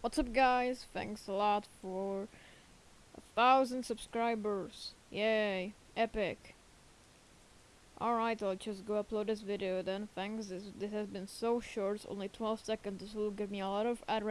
What's up guys? Thanks a lot for a thousand subscribers. Yay. Epic. Alright, I'll just go upload this video then. Thanks. This, this has been so short, only 12 seconds. This will give me a lot of ad